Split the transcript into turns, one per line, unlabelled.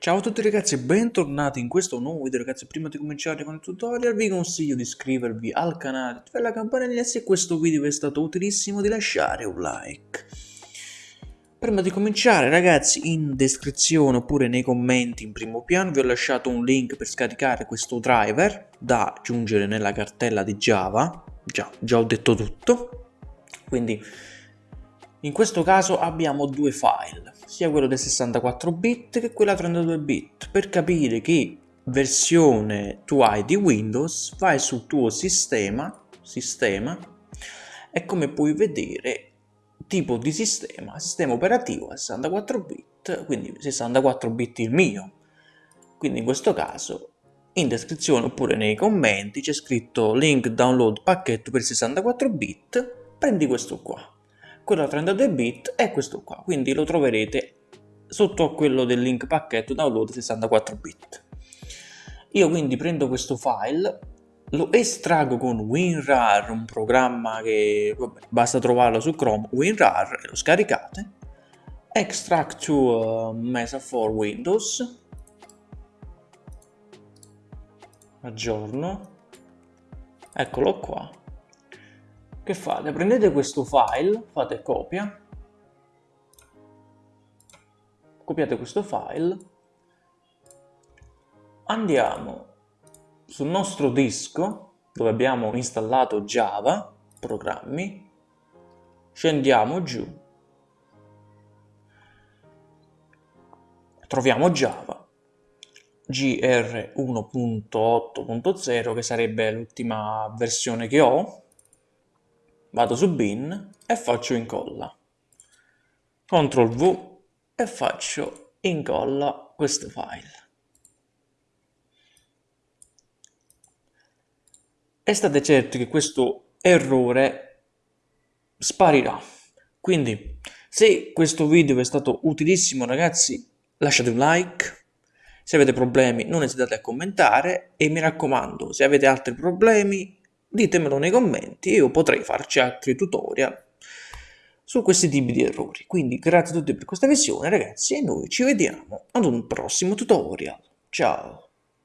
Ciao a tutti ragazzi e bentornati in questo nuovo video ragazzi. Prima di cominciare con il tutorial vi consiglio di iscrivervi al canale attivare la campanella se questo video vi è stato utilissimo di lasciare un like. Prima di cominciare ragazzi in descrizione oppure nei commenti in primo piano vi ho lasciato un link per scaricare questo driver da aggiungere nella cartella di java. Già, già ho detto tutto. Quindi in questo caso abbiamo due file, sia quello del 64 bit che quello a 32 bit. Per capire che versione tu hai di Windows, vai sul tuo sistema, sistema e come puoi vedere tipo di sistema, sistema operativo a 64 bit, quindi 64 bit il mio. Quindi in questo caso in descrizione oppure nei commenti c'è scritto link download pacchetto per 64 bit, prendi questo qua quello a 32 bit è questo qua, quindi lo troverete sotto quello del link pacchetto download 64 bit. Io quindi prendo questo file, lo estraggo con WinRAR, un programma che vabbè, basta trovarlo su Chrome, WinRAR, lo scaricate, extract to uh, Mesa for Windows, aggiorno, eccolo qua, che fate? Prendete questo file, fate copia, copiate questo file, andiamo sul nostro disco dove abbiamo installato Java, programmi, scendiamo giù, troviamo Java, GR 1.8.0 che sarebbe l'ultima versione che ho, vado su bin e faccio incolla. CTRL V e faccio incolla questo file. E state certi che questo errore sparirà. Quindi, se questo video vi è stato utilissimo ragazzi, lasciate un like. Se avete problemi non esitate a commentare e mi raccomando, se avete altri problemi ditemelo nei commenti, io potrei farci altri tutorial su questi tipi di errori. Quindi grazie a tutti per questa visione ragazzi e noi ci vediamo ad un prossimo tutorial. Ciao!